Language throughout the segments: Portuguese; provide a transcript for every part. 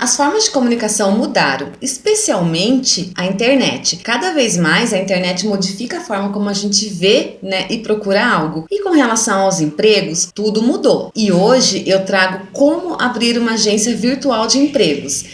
As formas de comunicação mudaram, especialmente a internet. Cada vez mais a internet modifica a forma como a gente vê né, e procura algo. E com relação aos empregos, tudo mudou. E hoje eu trago como abrir uma agência virtual de empregos.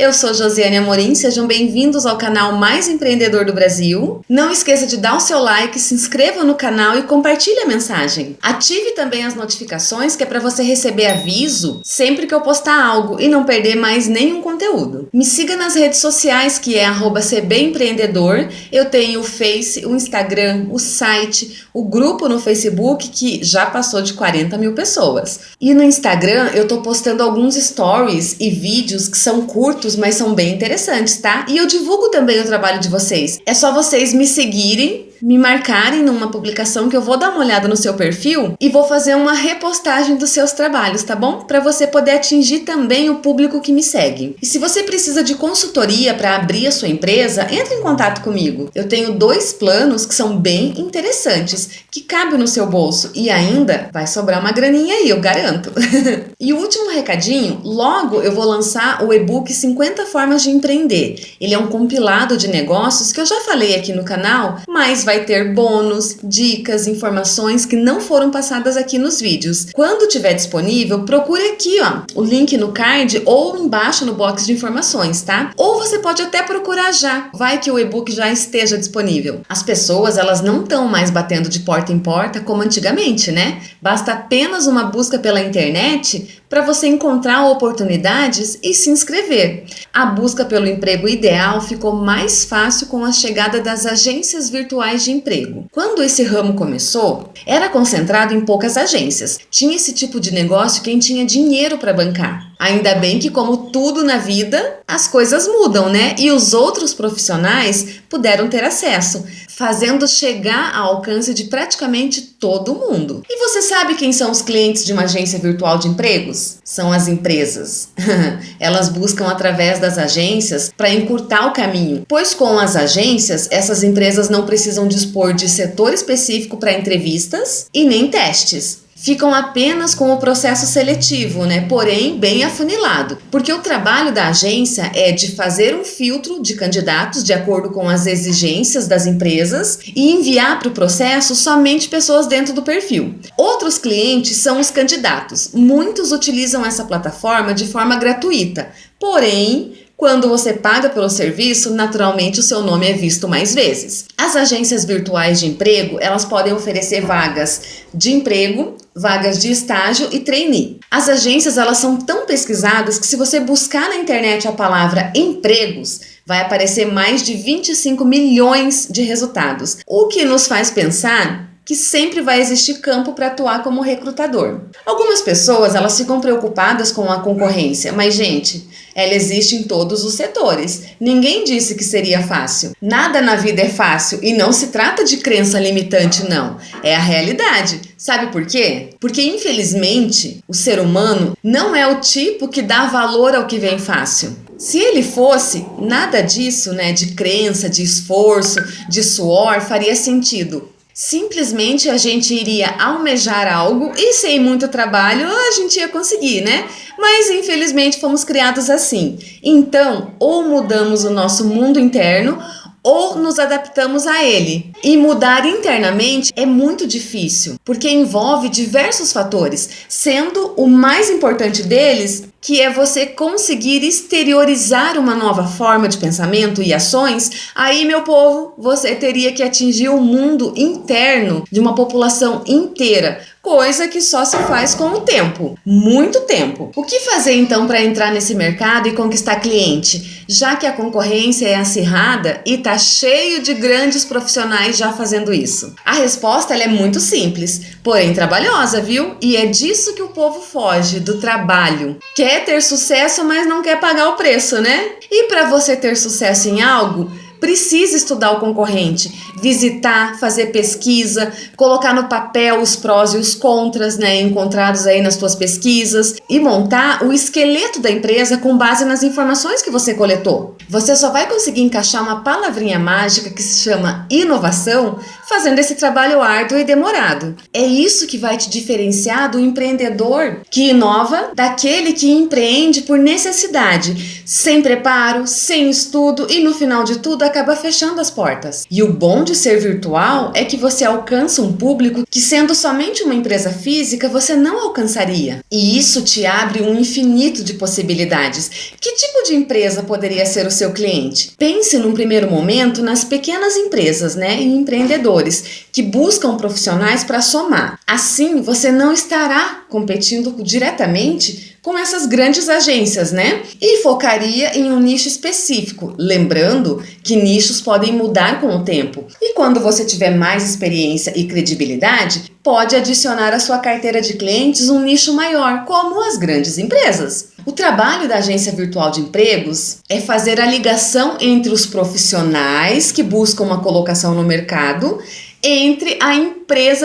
Eu sou Josiane Amorim, sejam bem-vindos ao canal mais empreendedor do Brasil. Não esqueça de dar o seu like, se inscreva no canal e compartilhe a mensagem. Ative também as notificações que é para você receber aviso sempre que eu postar algo e não perder mais nenhum conteúdo. Me siga nas redes sociais que é @cbempreendedor. Eu tenho o Face, o Instagram, o site, o grupo no Facebook que já passou de 40 mil pessoas. E no Instagram eu tô postando alguns stories e vídeos que são curtos mas são bem interessantes, tá? E eu divulgo também o trabalho de vocês. É só vocês me seguirem me marcarem numa publicação que eu vou dar uma olhada no seu perfil e vou fazer uma repostagem dos seus trabalhos, tá bom? Para você poder atingir também o público que me segue. E se você precisa de consultoria para abrir a sua empresa, entre em contato comigo. Eu tenho dois planos que são bem interessantes, que cabem no seu bolso e ainda vai sobrar uma graninha aí, eu garanto. e o último recadinho, logo eu vou lançar o e-book 50 formas de empreender. Ele é um compilado de negócios que eu já falei aqui no canal, mas vai ter bônus, dicas, informações que não foram passadas aqui nos vídeos. Quando tiver disponível, procure aqui ó, o link no card ou embaixo no box de informações, tá? Ou você pode até procurar já, vai que o e-book já esteja disponível. As pessoas, elas não estão mais batendo de porta em porta como antigamente, né? Basta apenas uma busca pela internet para você encontrar oportunidades e se inscrever. A busca pelo emprego ideal ficou mais fácil com a chegada das agências virtuais de emprego. Quando esse ramo começou, era concentrado em poucas agências. Tinha esse tipo de negócio quem tinha dinheiro para bancar. Ainda bem que, como tudo na vida, as coisas mudam, né? E os outros profissionais puderam ter acesso fazendo chegar ao alcance de praticamente todo mundo. E você sabe quem são os clientes de uma agência virtual de empregos? São as empresas. Elas buscam através das agências para encurtar o caminho, pois com as agências, essas empresas não precisam dispor de setor específico para entrevistas e nem testes ficam apenas com o processo seletivo, né? porém bem afunilado, porque o trabalho da agência é de fazer um filtro de candidatos de acordo com as exigências das empresas e enviar para o processo somente pessoas dentro do perfil. Outros clientes são os candidatos. Muitos utilizam essa plataforma de forma gratuita, porém quando você paga pelo serviço, naturalmente o seu nome é visto mais vezes. As agências virtuais de emprego, elas podem oferecer vagas de emprego, vagas de estágio e trainee. As agências, elas são tão pesquisadas que se você buscar na internet a palavra empregos, vai aparecer mais de 25 milhões de resultados, o que nos faz pensar que sempre vai existir campo para atuar como recrutador. Algumas pessoas elas ficam preocupadas com a concorrência, mas gente, ela existe em todos os setores. Ninguém disse que seria fácil. Nada na vida é fácil e não se trata de crença limitante não, é a realidade. Sabe por quê? Porque infelizmente o ser humano não é o tipo que dá valor ao que vem fácil. Se ele fosse, nada disso, né, de crença, de esforço, de suor, faria sentido. Simplesmente a gente iria almejar algo e sem muito trabalho a gente ia conseguir, né? Mas infelizmente fomos criados assim. Então, ou mudamos o nosso mundo interno ou nos adaptamos a ele. E mudar internamente é muito difícil, porque envolve diversos fatores, sendo o mais importante deles que é você conseguir exteriorizar uma nova forma de pensamento e ações, aí, meu povo, você teria que atingir o mundo interno de uma população inteira, coisa que só se faz com o tempo, muito tempo. O que fazer então para entrar nesse mercado e conquistar cliente, já que a concorrência é acirrada e tá cheio de grandes profissionais já fazendo isso? A resposta é muito simples, porém trabalhosa, viu? E é disso que o povo foge, do trabalho. Quer ter sucesso, mas não quer pagar o preço, né? E para você ter sucesso em algo, precisa estudar o concorrente, visitar, fazer pesquisa, colocar no papel os prós e os contras, né, encontrados aí nas suas pesquisas e montar o esqueleto da empresa com base nas informações que você coletou. Você só vai conseguir encaixar uma palavrinha mágica que se chama inovação fazendo esse trabalho árduo e demorado. É isso que vai te diferenciar do empreendedor que inova daquele que empreende por necessidade, sem preparo, sem estudo e no final de tudo acaba fechando as portas. E o bom de ser virtual é que você alcança um público que, sendo somente uma empresa física, você não alcançaria. E isso te abre um infinito de possibilidades. Que tipo de empresa poderia ser o seu cliente? Pense num primeiro momento nas pequenas empresas, né, e empreendedores que buscam profissionais para somar. Assim, você não estará competindo diretamente com essas grandes agências, né? E focaria em um nicho específico, lembrando que nichos podem mudar com o tempo. E quando você tiver mais experiência e credibilidade, pode adicionar à sua carteira de clientes um nicho maior, como as grandes empresas. O trabalho da agência virtual de empregos é fazer a ligação entre os profissionais que buscam uma colocação no mercado entre a empresa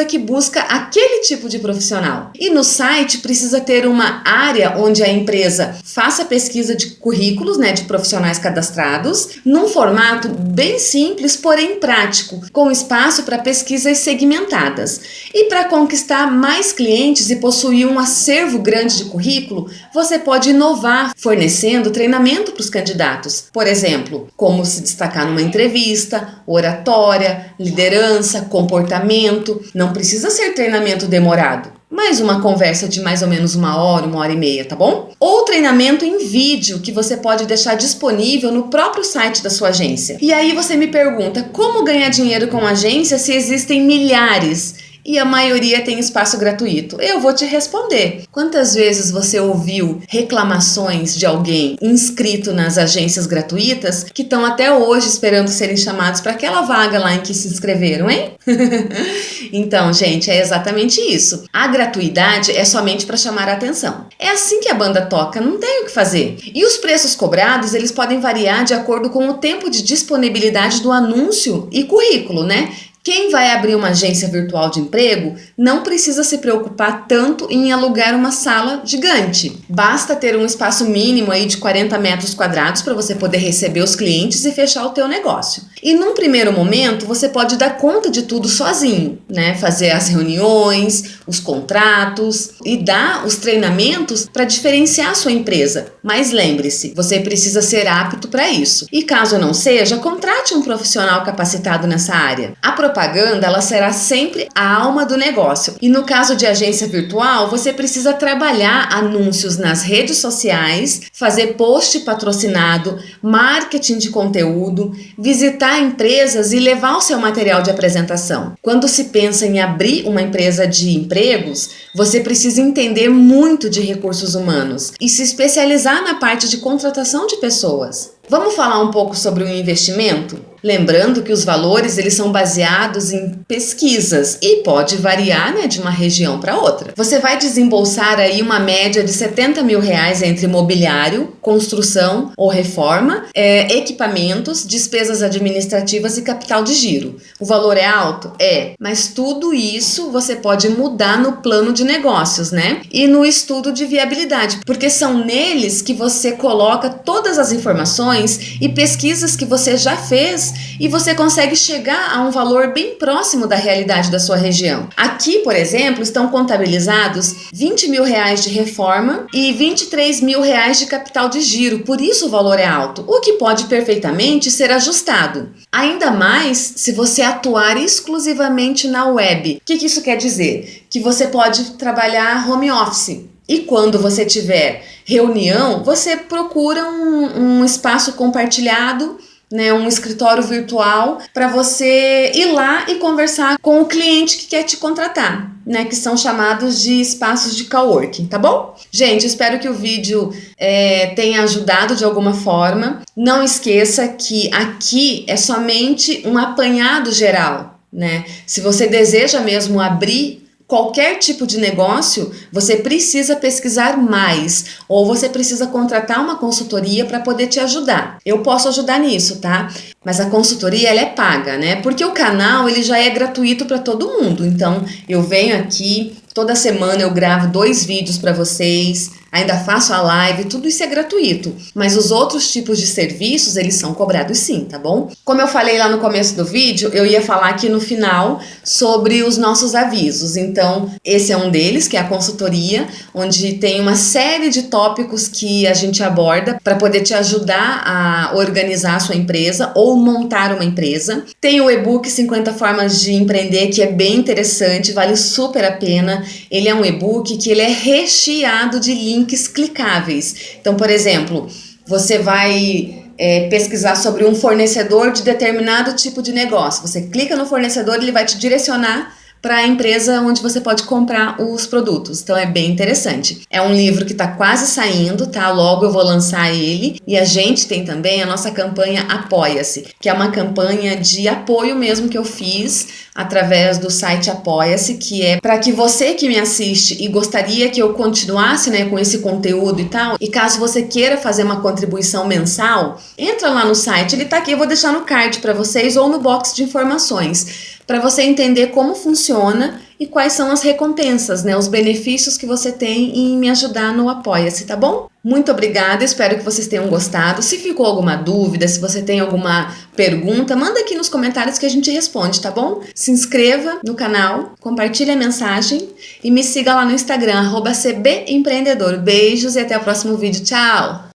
que busca aquele tipo de profissional. E no site precisa ter uma área onde a empresa faça pesquisa de currículos, né, de profissionais cadastrados, num formato bem simples, porém prático, com espaço para pesquisas segmentadas. E para conquistar mais clientes e possuir um acervo grande de currículo, você pode inovar fornecendo treinamento para os candidatos. Por exemplo, como se destacar numa entrevista, oratória, liderança, comportamento. Não precisa ser treinamento demorado. Mais uma conversa de mais ou menos uma hora, uma hora e meia, tá bom? Ou treinamento em vídeo que você pode deixar disponível no próprio site da sua agência. E aí você me pergunta como ganhar dinheiro com agência se existem milhares e a maioria tem espaço gratuito? Eu vou te responder. Quantas vezes você ouviu reclamações de alguém inscrito nas agências gratuitas que estão até hoje esperando serem chamados para aquela vaga lá em que se inscreveram, hein? então, gente, é exatamente isso. A gratuidade é somente para chamar a atenção. É assim que a banda toca, não tem o que fazer. E os preços cobrados, eles podem variar de acordo com o tempo de disponibilidade do anúncio e currículo, né? Quem vai abrir uma agência virtual de emprego não precisa se preocupar tanto em alugar uma sala gigante. Basta ter um espaço mínimo aí de 40 metros quadrados para você poder receber os clientes e fechar o teu negócio. E num primeiro momento você pode dar conta de tudo sozinho, né? Fazer as reuniões, os contratos e dar os treinamentos para diferenciar a sua empresa. Mas lembre-se, você precisa ser apto para isso. E caso não seja, contrate um profissional capacitado nessa área. A propaganda ela será sempre a alma do negócio. E no caso de agência virtual, você precisa trabalhar anúncios nas redes sociais, fazer post patrocinado, marketing de conteúdo, visitar empresas e levar o seu material de apresentação. Quando se pensa em abrir uma empresa de empregos, você precisa entender muito de recursos humanos e se especializar na parte de contratação de pessoas. Vamos falar um pouco sobre o investimento? Lembrando que os valores eles são baseados em pesquisas e pode variar né, de uma região para outra. Você vai desembolsar aí uma média de 70 mil reais entre mobiliário, construção ou reforma, é, equipamentos, despesas administrativas e capital de giro. O valor é alto? É, mas tudo isso você pode mudar no plano de negócios, né? E no estudo de viabilidade, porque são neles que você coloca todas as informações e pesquisas que você já fez e você consegue chegar a um valor bem próximo da realidade da sua região. Aqui, por exemplo, estão contabilizados 20 mil reais de reforma e 23 mil reais de capital de giro, por isso o valor é alto, o que pode perfeitamente ser ajustado. Ainda mais se você atuar exclusivamente na web. O que, que isso quer dizer? Que você pode trabalhar home office. E quando você tiver reunião, você procura um, um espaço compartilhado né, um escritório virtual para você ir lá e conversar com o cliente que quer te contratar, né, que são chamados de espaços de coworking, tá bom? Gente, espero que o vídeo é, tenha ajudado de alguma forma. Não esqueça que aqui é somente um apanhado geral, né? Se você deseja mesmo abrir qualquer tipo de negócio, você precisa pesquisar mais ou você precisa contratar uma consultoria para poder te ajudar. Eu posso ajudar nisso, tá? Mas a consultoria ela é paga, né? Porque o canal ele já é gratuito para todo mundo. Então, eu venho aqui toda semana eu gravo dois vídeos para vocês ainda faço a live, tudo isso é gratuito. Mas os outros tipos de serviços, eles são cobrados sim, tá bom? Como eu falei lá no começo do vídeo, eu ia falar aqui no final sobre os nossos avisos. Então, esse é um deles, que é a consultoria, onde tem uma série de tópicos que a gente aborda para poder te ajudar a organizar a sua empresa ou montar uma empresa. Tem o e-book 50 formas de empreender, que é bem interessante, vale super a pena. Ele é um e-book que ele é recheado de links links clicáveis. Então, por exemplo, você vai é, pesquisar sobre um fornecedor de determinado tipo de negócio. Você clica no fornecedor, ele vai te direcionar para a empresa onde você pode comprar os produtos. Então é bem interessante. É um livro que está quase saindo, tá? Logo eu vou lançar ele. E a gente tem também a nossa campanha Apoia-se, que é uma campanha de apoio mesmo que eu fiz através do site Apoia-se, que é para que você que me assiste e gostaria que eu continuasse né, com esse conteúdo e tal, e caso você queira fazer uma contribuição mensal, entra lá no site, ele está aqui, eu vou deixar no card para vocês ou no box de informações para você entender como funciona e quais são as recompensas, né, os benefícios que você tem em me ajudar no Apoia-se, tá bom? Muito obrigada, espero que vocês tenham gostado. Se ficou alguma dúvida, se você tem alguma pergunta, manda aqui nos comentários que a gente responde, tá bom? Se inscreva no canal, compartilhe a mensagem e me siga lá no Instagram, cbempreendedor. Beijos e até o próximo vídeo. Tchau!